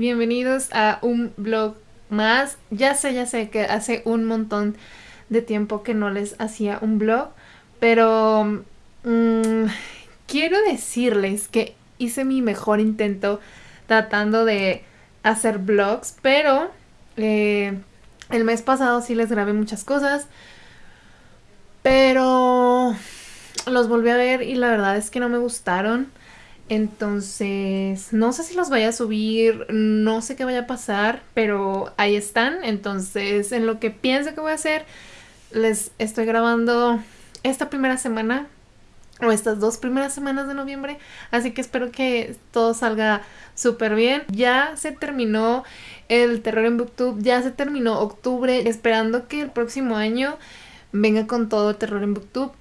bienvenidos a un vlog más. Ya sé, ya sé que hace un montón de tiempo que no les hacía un vlog, pero mm, quiero decirles que hice mi mejor intento tratando de hacer vlogs, pero eh, el mes pasado sí les grabé muchas cosas, pero los volví a ver y la verdad es que no me gustaron. Entonces, no sé si los vaya a subir, no sé qué vaya a pasar, pero ahí están. Entonces, en lo que pienso que voy a hacer, les estoy grabando esta primera semana o estas dos primeras semanas de noviembre. Así que espero que todo salga súper bien. Ya se terminó el terror en Booktube, ya se terminó octubre, esperando que el próximo año venga con todo el terror en Booktube.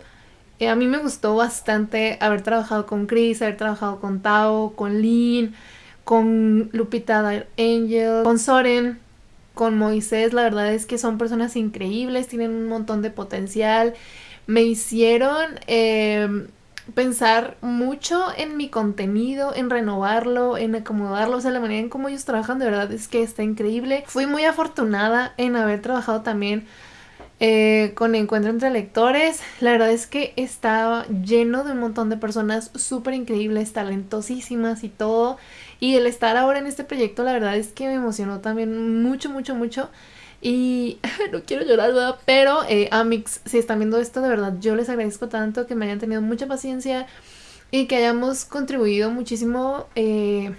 A mí me gustó bastante haber trabajado con Chris, haber trabajado con Tao, con Lynn, con Lupita Angel, con Soren, con Moisés. La verdad es que son personas increíbles, tienen un montón de potencial. Me hicieron em, pensar mucho en mi contenido, en renovarlo, en acomodarlo. O sea, la manera en cómo ellos trabajan de verdad es que está increíble. Fui muy afortunada en haber trabajado también eh, con Encuentro entre Lectores. La verdad es que estaba lleno de un montón de personas súper increíbles, talentosísimas y todo. Y el estar ahora en este proyecto, la verdad es que me emocionó también mucho, mucho, mucho. Y no quiero llorar, ¿verdad? Pero, eh, Amix, si están viendo esto, de verdad, yo les agradezco tanto que me hayan tenido mucha paciencia y que hayamos contribuido muchísimo. Eh,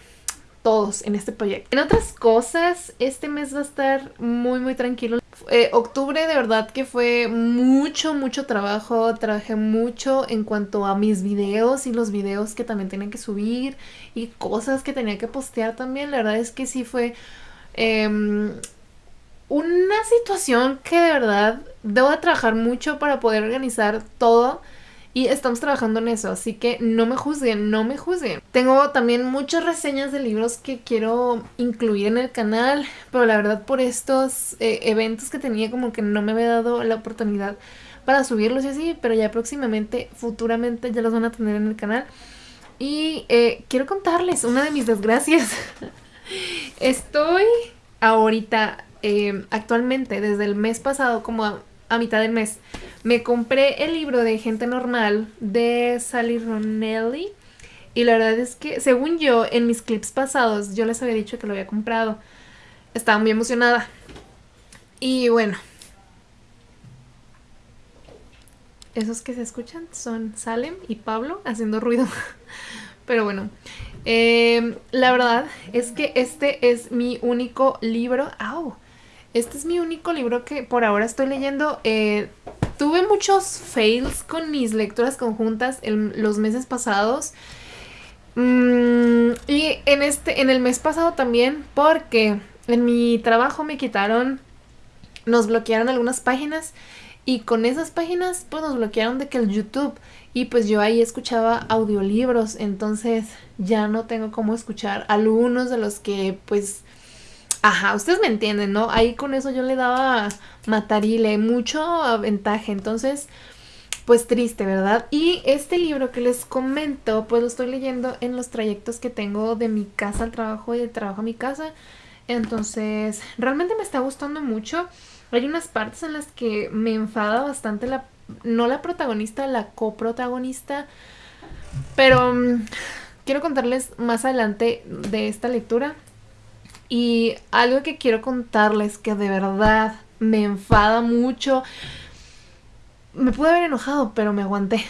todos en este proyecto. En otras cosas, este mes va a estar muy muy tranquilo. Eh, octubre de verdad que fue mucho mucho trabajo, trabajé mucho en cuanto a mis videos y los videos que también tenía que subir y cosas que tenía que postear también. La verdad es que sí fue em, una situación que de verdad debo de trabajar mucho para poder organizar todo y estamos trabajando en eso, así que no me juzguen, no me juzguen. Tengo también muchas reseñas de libros que quiero incluir en el canal, pero la verdad por estos eh, eventos que tenía como que no me había dado la oportunidad para subirlos y así, pero ya próximamente, futuramente ya los van a tener en el canal. Y eh, quiero contarles una de mis desgracias. Estoy ahorita, eh, actualmente, desde el mes pasado, como a mitad del mes, me compré el libro de Gente Normal de Sally Ronelli. Y la verdad es que, según yo, en mis clips pasados, yo les había dicho que lo había comprado. Estaba muy emocionada. Y bueno. Esos que se escuchan son Salem y Pablo haciendo ruido. Pero bueno. Em, la verdad es que este es mi único libro. ¡Au! Este es mi único libro que por ahora estoy leyendo. Eh, tuve muchos fails con mis lecturas conjuntas en los meses pasados. Mm, y en este, en el mes pasado también, porque en mi trabajo me quitaron, nos bloquearon algunas páginas y con esas páginas pues nos bloquearon de que el YouTube y pues yo ahí escuchaba audiolibros, entonces ya no tengo cómo escuchar algunos de los que pues Ajá, ustedes me entienden, ¿no? Ahí con eso yo le daba matarile, mucho ventaja, entonces, pues triste, ¿verdad? Y este libro que les comento, pues lo estoy leyendo en los trayectos que tengo de mi casa al trabajo y de trabajo a mi casa. Entonces, realmente me está gustando mucho. Hay unas partes en las que me enfada bastante la, no la protagonista, la coprotagonista, pero mm, quiero contarles más adelante de esta lectura. Y algo que quiero contarles que de verdad me enfada mucho. Me pude haber enojado, pero me aguanté.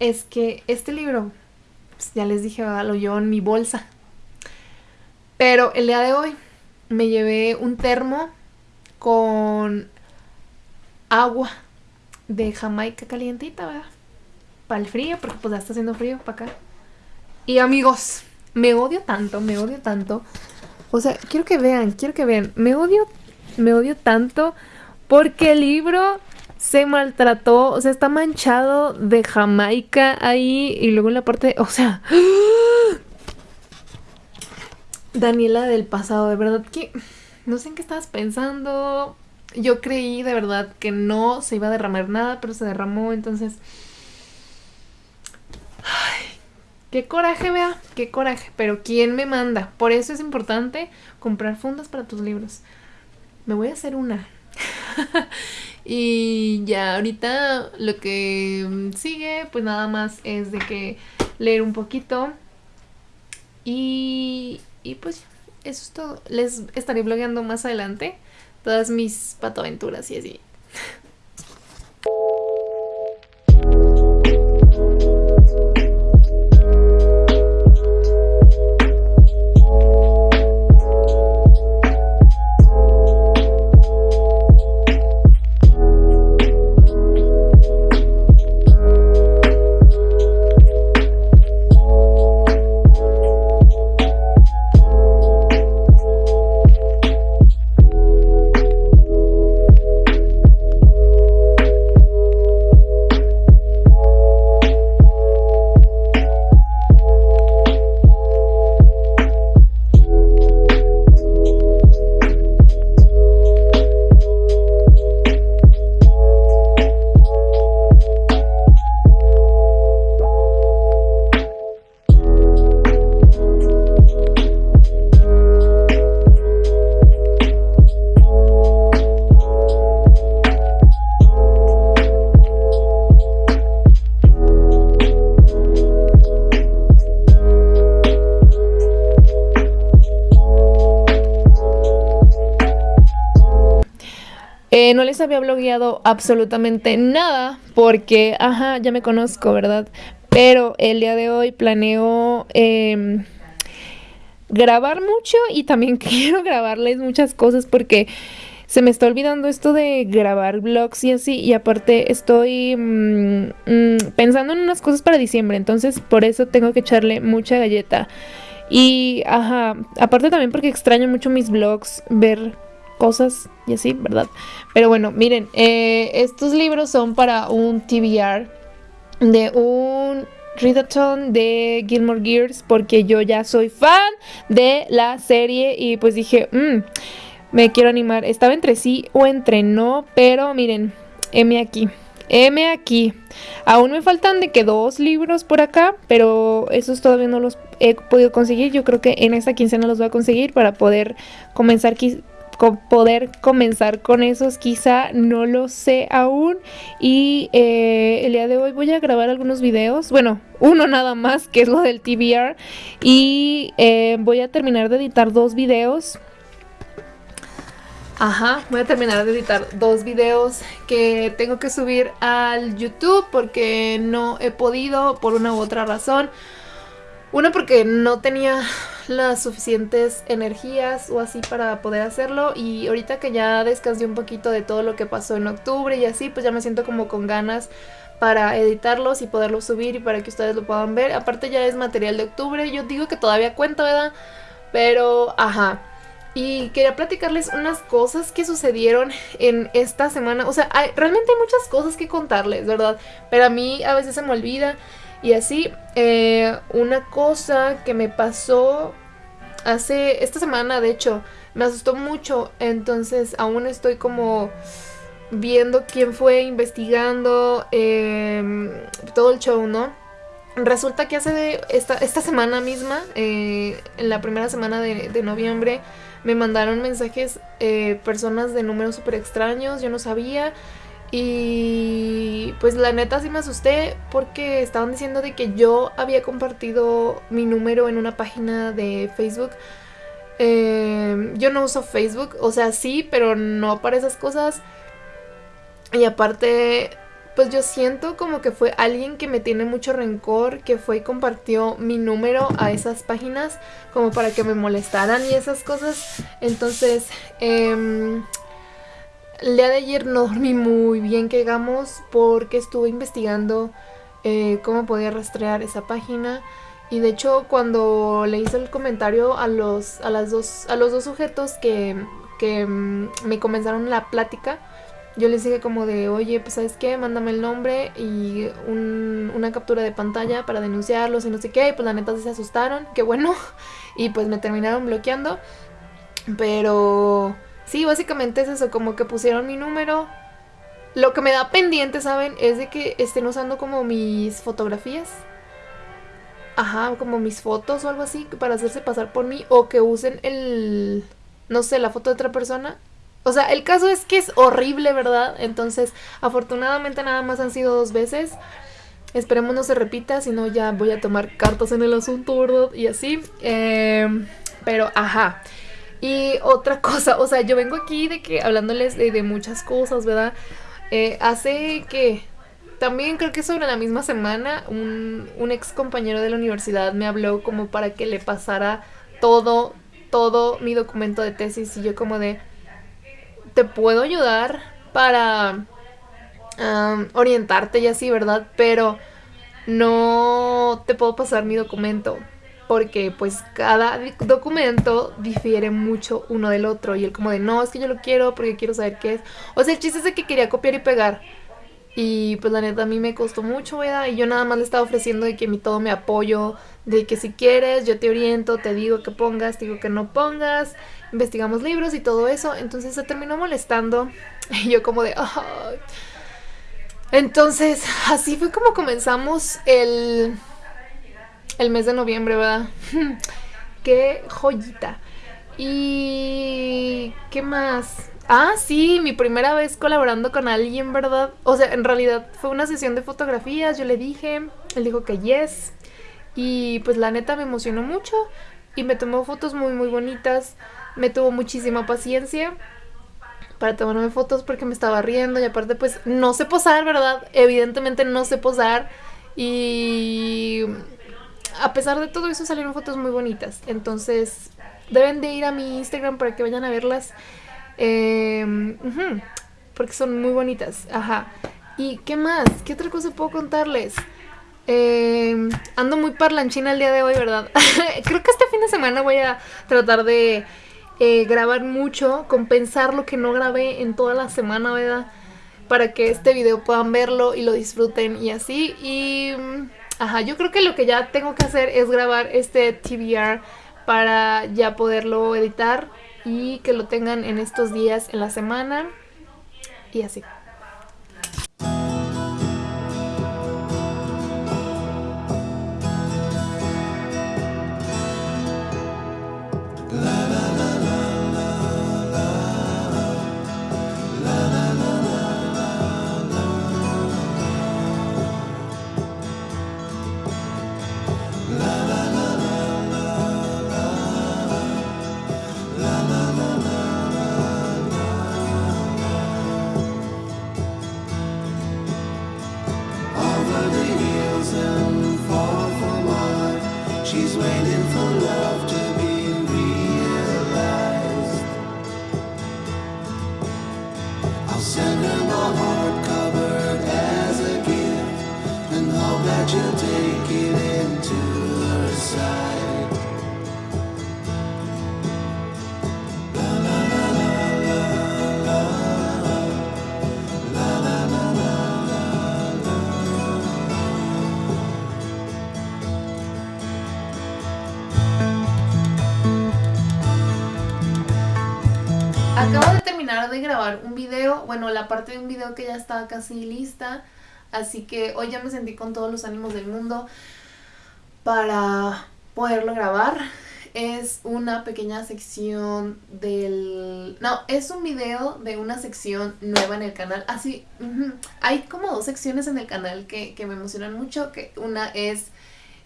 Es que este libro, pues ya les dije, lo llevo en mi bolsa. Pero el día de hoy me llevé un termo con agua de Jamaica calientita, ¿verdad? Para el frío, porque pues ya está haciendo frío para acá. Y amigos, me odio tanto, me odio tanto. O sea, quiero que vean, quiero que vean. Me odio, me odio tanto porque el libro se maltrató, o sea, está manchado de Jamaica ahí y luego en la parte, o sea, Daniela del pasado, de verdad que no sé en qué estabas pensando. Yo creí de verdad que no se iba a derramar nada, pero se derramó, entonces Qué coraje, vea, qué coraje. Pero ¿quién me manda? Por eso es importante comprar fundas para tus libros. Me voy a hacer una. y ya ahorita lo que sigue, pues nada más es de que leer un poquito. Y, y pues eso es todo. Les estaré blogueando más adelante todas mis patoaventuras y así. Eh, no les había blogueado absolutamente nada porque, ajá, ya me conozco, ¿verdad? Pero el día de hoy planeo em, grabar mucho y también quiero grabarles muchas cosas porque se me está olvidando esto de grabar vlogs y así. Y aparte estoy mm, mm, pensando en unas cosas para diciembre. Entonces por eso tengo que echarle mucha galleta. Y ajá, aparte también porque extraño mucho mis vlogs, ver cosas y así, ¿verdad? Pero bueno, miren, eh, estos libros son para un TBR de un readathon de Gilmore Gears porque yo ya soy fan de la serie y pues dije, mmm, me quiero animar. Estaba entre sí o entre no, pero miren, M aquí. M aquí. Aún me faltan de que dos libros por acá, pero esos todavía no los he podido conseguir. Yo creo que en esta quincena los voy a conseguir para poder comenzar poder comenzar con esos quizá no lo sé aún. Y eh, el día de hoy voy a grabar algunos videos bueno uno nada más que es lo del TBR y eh, voy a terminar de editar dos videos. Ajá, voy a terminar de editar dos videos que tengo que subir al YouTube porque no he podido por una u otra razón. Una porque no tenía las suficientes energías o así para poder hacerlo y ahorita que ya descansé un poquito de todo lo que pasó en octubre y así, pues ya me siento como con ganas para editarlos y poderlos subir y para que ustedes lo puedan ver. Aparte ya es material de octubre, yo digo que todavía cuento, ¿verdad? Pero, ajá. Y quería platicarles unas cosas que sucedieron en esta semana. O sea, realmente hay muchas cosas que contarles, ¿verdad? Pero a mí a veces se me olvida. Y así, eh, una cosa que me pasó hace esta semana, de hecho, me asustó mucho. Entonces aún estoy como viendo quién fue, investigando em, todo el show, ¿no? Resulta que hace de esta, esta semana misma, eh, en la primera semana de, noviembre, me mandaron mensajes eh, personas de números súper extraños, yo no sabía. Y pues la neta sí me asusté porque estaban diciendo de que yo había compartido mi número en una página de Facebook. Em, yo no uso Facebook, o sea, sí, pero no para esas cosas. Y aparte, pues yo siento como que fue alguien que me tiene mucho rencor, que fue y compartió mi número a esas páginas como para que me molestaran y esas cosas. Entonces, eh, el día de ayer no dormí muy bien, que digamos, porque estuve investigando eh, cómo podía rastrear esa página. Y de hecho, cuando le hice el comentario a los, a las dos, a los dos sujetos que, que mm, me comenzaron la plática, yo les dije como de, oye, pues sabes qué, mándame el nombre y una captura de pantalla para denunciarlos y no sé qué. Y pues la neta se asustaron, qué bueno. Y pues me terminaron bloqueando. Pero Sí, básicamente es eso, como que pusieron mi número. Lo que me da pendiente, ¿saben? Es de que estén usando como mis fotografías. ajá, como mis fotos o algo así para hacerse pasar por mí o que usen el, no sé, la foto de otra persona. O sea, el caso es que es horrible, ¿verdad? Entonces, afortunadamente nada más han sido dos veces. Esperemos no se repita, si no ya voy a tomar cartas en el asunto, ¿verdad? Y así. Em, pero, ajá. Y otra cosa, o sea, yo vengo aquí de que hablándoles de, muchas cosas, ¿verdad? Eh, hace que también creo que sobre la misma semana un, un ex compañero de la universidad me habló como para que le pasara todo, todo mi documento de tesis y yo como de, te puedo ayudar para orientarte y así, ¿verdad? Pero no te puedo pasar mi documento porque pues cada documento difiere mucho uno del otro y él como de no, es que yo lo quiero porque quiero saber qué es. O sea, el chiste es de que quería copiar y pegar. Y pues la neta a mí me costó mucho, ¿verdad? Y yo nada más le estaba ofreciendo de que mi todo me apoyo, de que si quieres yo te oriento, te digo que pongas, te digo que no pongas, investigamos libros y todo eso. Entonces se terminó molestando y yo como de... Entonces así fue como comenzamos el el mes de noviembre, ¿verdad? Qué joyita. Y... ¿Qué más? Ah, sí, mi primera vez colaborando con alguien, ¿verdad? O sea, en realidad fue una sesión de fotografías, yo le dije, él dijo que yes. Y pues la neta me emocionó mucho y me tomó fotos muy muy bonitas. Me tuvo muchísima paciencia para tomarme fotos porque me estaba riendo y aparte pues no sé posar, ¿verdad? Evidentemente no sé posar y a pesar de todo eso salieron fotos muy bonitas. Entonces deben de ir a mi Instagram para que vayan a verlas. Em, porque son muy bonitas. Ajá. ¿Y qué más? ¿Qué otra cosa puedo contarles? Em, ando muy parlanchina el día de hoy, ¿verdad? Creo que este fin de semana voy a tratar de eh, grabar mucho, compensar lo que no grabé en toda la semana, ¿verdad? Para que este video puedan verlo y lo disfruten y así. Y Ajá, yo creo que lo que ya tengo que hacer es grabar este TBR para ya poderlo editar y que lo tengan en estos días en la semana y así. Grabar un video, bueno, la parte de un video que ya estaba casi lista, así que hoy ya me sentí con todos los ánimos del mundo para poderlo grabar. Es una pequeña sección del... No, es un video de una sección nueva en el canal. Así, hay como dos secciones en el canal que, me emocionan mucho, que una es...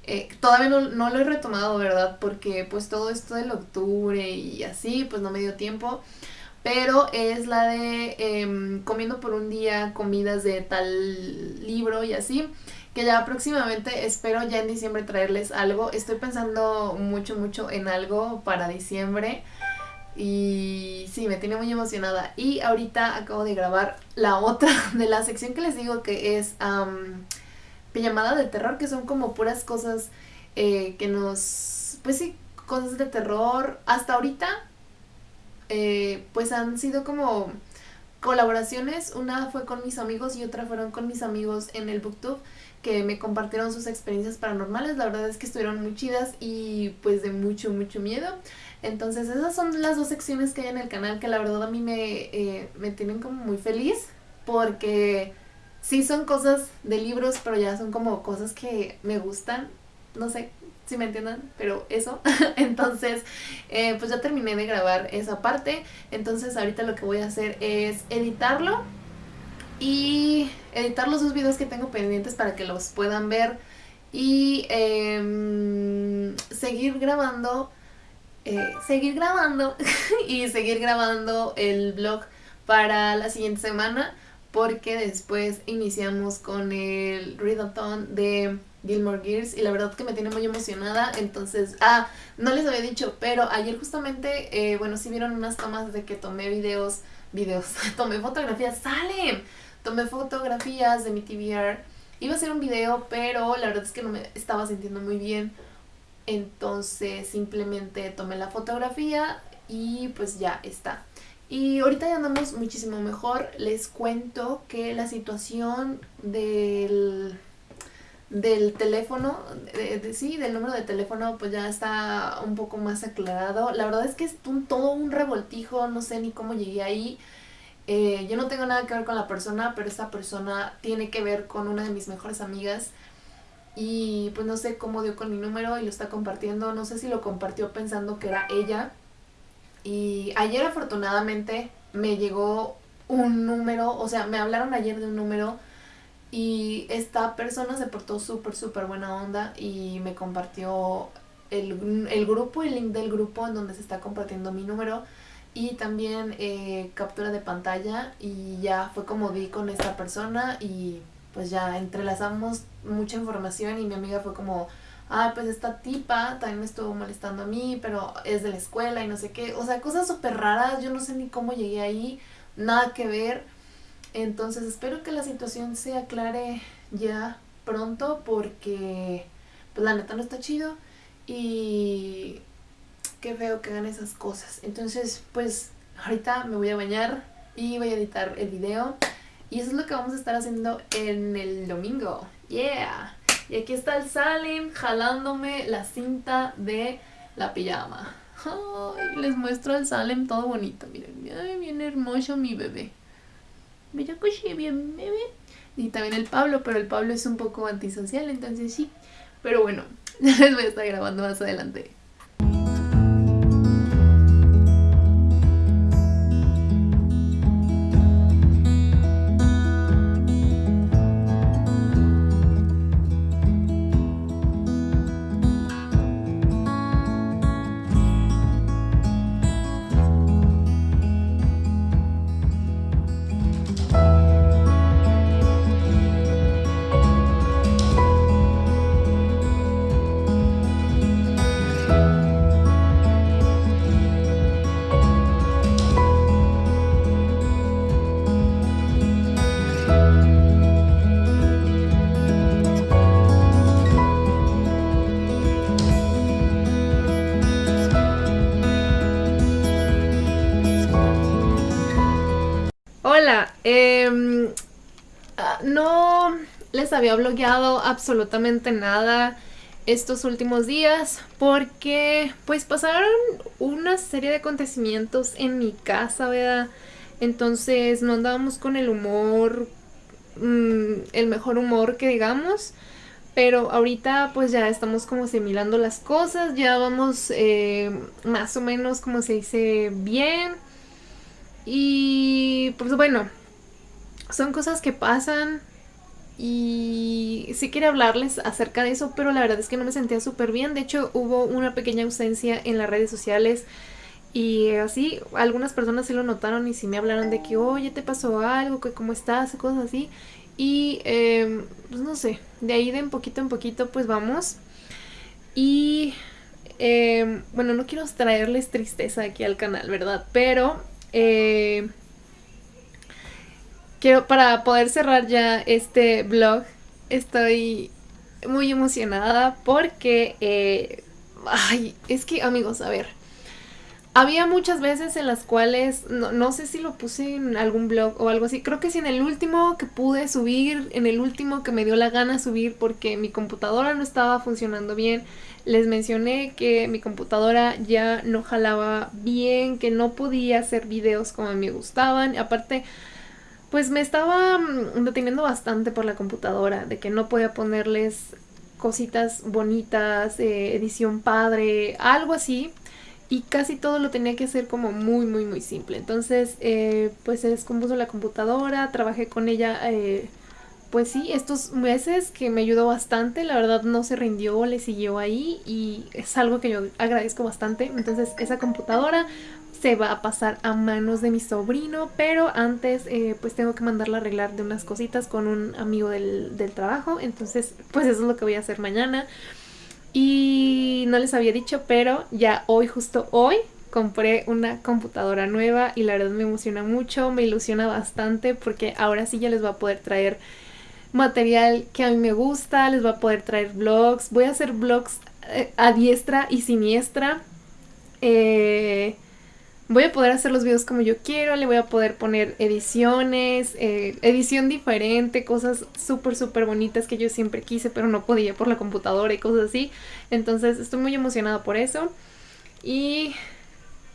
Eh, todavía no, no, lo he retomado, ¿verdad? Porque pues todo esto del octubre y así, pues no me dio tiempo pero es la de em, comiendo por un día comidas de tal libro y así que ya próximamente espero ya en diciembre traerles algo. Estoy pensando mucho mucho en algo para diciembre y sí, me tiene muy emocionada. Y ahorita acabo de grabar la otra de la sección que les digo que es um, pijamada de terror que son como puras cosas eh, que nos pues sí, cosas de terror. Hasta ahorita eh, pues han sido como colaboraciones. Una fue con mis amigos y otra fueron con mis amigos en el Booktube que me compartieron sus experiencias paranormales. La verdad es que estuvieron muy chidas y pues de mucho, mucho miedo. Entonces esas son las dos secciones que hay en el canal que la verdad a mí me, eh, me tienen como muy feliz porque sí son cosas de libros, pero ya son como cosas que me gustan. No sé, si me entiendan, pero eso. entonces, eh, pues ya terminé de grabar esa parte. Entonces ahorita lo que voy a hacer es editarlo y editar los dos videos que tengo pendientes para que los puedan ver y em, seguir grabando, eh, seguir grabando y seguir grabando el blog para la siguiente semana porque después iniciamos con el readathon de Gilmore Gears y la verdad que me tiene muy emocionada, entonces, ah, no les había dicho, pero ayer justamente, eh, bueno, sí vieron unas tomas de que tomé videos, videos, tomé fotografías, salen, tomé fotografías de mi TVR, iba a hacer un video, pero la verdad es que no me estaba sintiendo muy bien, entonces simplemente tomé la fotografía y pues ya está. Y ahorita ya andamos muchísimo mejor. Les cuento que la situación del, del teléfono, de, sí, del número de teléfono, pues ya está un poco más aclarado. La verdad es que es todo un revoltijo, no sé ni cómo llegué ahí. Eh, yo no tengo nada que ver con la persona, pero esta persona tiene que ver con una de mis mejores amigas. Y pues no sé cómo dio con mi número y lo está compartiendo. No sé si lo compartió pensando que era ella y ayer afortunadamente me llegó un número, o sea, me hablaron ayer de un número y esta persona se portó súper, súper buena onda y me compartió el, el, grupo, el link del grupo en donde se está compartiendo mi número y también eh, captura de pantalla y ya fue como di con esta persona y pues ya entrelazamos mucha información y mi amiga fue como ah, pues esta tipa también me estuvo molestando a mí, pero es de la escuela y no sé qué. O sea, cosas súper raras, yo no sé ni cómo llegué ahí, nada que ver. Entonces espero que la situación se aclare ya pronto porque pues la neta no está chido y qué feo que hagan esas cosas. Entonces pues ahorita me voy a bañar y voy a editar el video y eso es lo que vamos a estar haciendo en el domingo. Yeah. Y aquí está el Salim jalándome la cinta de la pijama. Ay, les muestro al Salem todo bonito. Miren, ay, bien hermoso mi bebé. Que bien bebé. Y también el Pablo, pero el Pablo es un poco antisocial, entonces sí. Pero bueno, les voy a estar grabando más adelante. Había bloqueado absolutamente nada estos últimos días porque pues pasaron una serie de acontecimientos en mi casa, ¿verdad? Entonces no andábamos con el humor, mm, el mejor humor que digamos. Pero ahorita pues ya estamos como asimilando las cosas, ya vamos eh, más o menos como se dice bien. Y pues bueno, son cosas que pasan y sí quería hablarles acerca de eso, pero la verdad es que no me sentía súper bien. De hecho, hubo una pequeña ausencia en las redes sociales y así, algunas personas sí lo notaron y sí me hablaron de que, oye, te pasó algo, que cómo estás, cosas así. Y em, pues no sé, de ahí de un poquito en poquito pues vamos. Y em, bueno, no quiero traerles tristeza aquí al canal, ¿verdad? Pero... Eh, quiero, para poder cerrar ya este vlog, estoy muy emocionada porque, eh, ay, es que amigos, a ver, había muchas veces en las cuales, no, no, sé si lo puse en algún blog o algo así, creo que sí en el último que pude subir, en el último que me dio la gana subir porque mi computadora no estaba funcionando bien, les mencioné que mi computadora ya no jalaba bien, que no podía hacer videos como me gustaban, aparte pues me estaba mm, deteniendo bastante por la computadora, de que no podía ponerles cositas bonitas, eh, edición padre, algo así. Y casi todo lo tenía que hacer como muy, muy, muy simple. Entonces, eh, pues se descompuso la computadora, trabajé con ella, eh, pues sí, estos meses que me ayudó bastante. La verdad no se rindió, le siguió ahí y es algo que yo agradezco bastante. Entonces, esa computadora se va a pasar a manos de mi sobrino, pero antes eh, pues tengo que mandarla a arreglar de unas cositas con un amigo del, del, trabajo, entonces pues eso es lo que voy a hacer mañana. Y no les había dicho, pero ya hoy, justo hoy, compré una computadora nueva y la verdad me emociona mucho, me ilusiona bastante porque ahora sí ya les va a poder traer material que a mí me gusta, les va a poder traer vlogs, voy a hacer vlogs eh, a diestra y siniestra. Eh, voy a poder hacer los videos como yo quiero, le voy a poder poner ediciones, eh, edición diferente, cosas súper, súper bonitas que yo siempre quise, pero no podía por la computadora y cosas así. Entonces estoy muy emocionada por eso. Y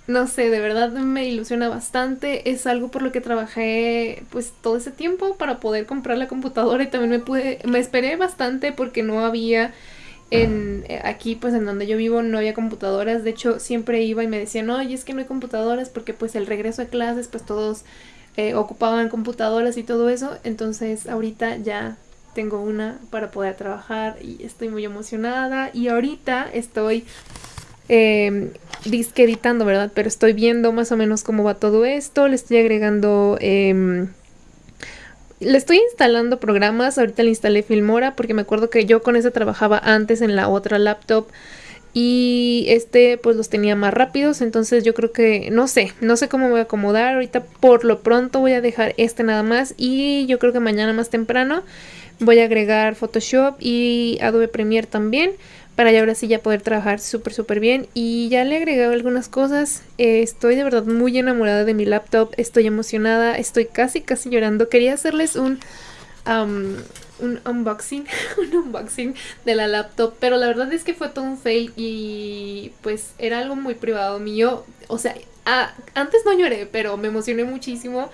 no sé, de verdad me ilusiona bastante. Es algo por lo que trabajé pues todo ese tiempo para poder comprar la computadora y también me pude, me esperé bastante porque no había en eh, aquí pues en donde yo vivo no había computadoras, de hecho siempre iba y me decían, oye es que no hay computadoras porque pues el regreso de clases pues todos eh, ocupaban computadoras y todo eso, entonces ahorita ya tengo una para poder trabajar y estoy muy emocionada. Y ahorita estoy eh, disque editando, ¿verdad? Pero estoy viendo más o menos cómo va todo esto, le estoy agregando... Eh, le estoy instalando programas, ahorita le instalé Filmora porque me acuerdo que yo con ese trabajaba antes en la otra laptop y este pues los tenía más rápidos, entonces yo creo que no sé, no sé cómo voy a acomodar, ahorita por lo pronto voy a dejar este nada más y yo creo que mañana más temprano voy a agregar Photoshop y Adobe Premiere también para ya ahora sí ya poder trabajar súper súper bien. Y ya le he agregado algunas cosas. Eh, estoy de verdad muy enamorada de mi laptop. Estoy emocionada. Estoy casi casi llorando. Quería hacerles un un unboxing un unboxing de la laptop pero la verdad es que fue todo un fail y pues era algo muy privado mío. O sea antes no lloré pero me emocioné muchísimo.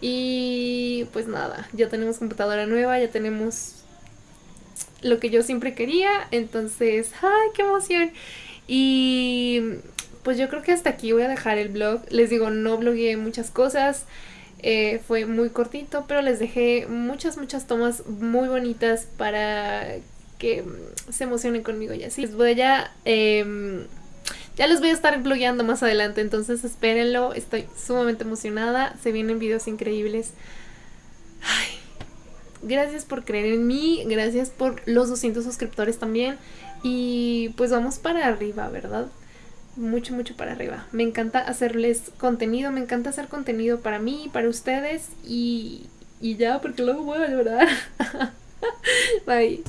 Y pues nada ya tenemos computadora nueva ya tenemos lo que yo siempre quería. Entonces, ¡ay, qué emoción! Y pues yo creo que hasta aquí voy a dejar el blog. Les digo, no blogueé muchas cosas. Eh, fue muy cortito, pero les dejé muchas, muchas tomas muy bonitas para que se emocionen conmigo y así. Les voy a... Eh, ya les voy a estar blogueando más adelante, entonces espérenlo. Estoy sumamente emocionada. Se vienen videos increíbles. Gracias por creer en mí, gracias por los 200 suscriptores también. Y pues vamos para arriba, ¿verdad? Mucho, mucho para arriba. Me encanta hacerles contenido, me encanta hacer contenido para mí, para ustedes y, y ya, porque luego voy a llorar. Bye.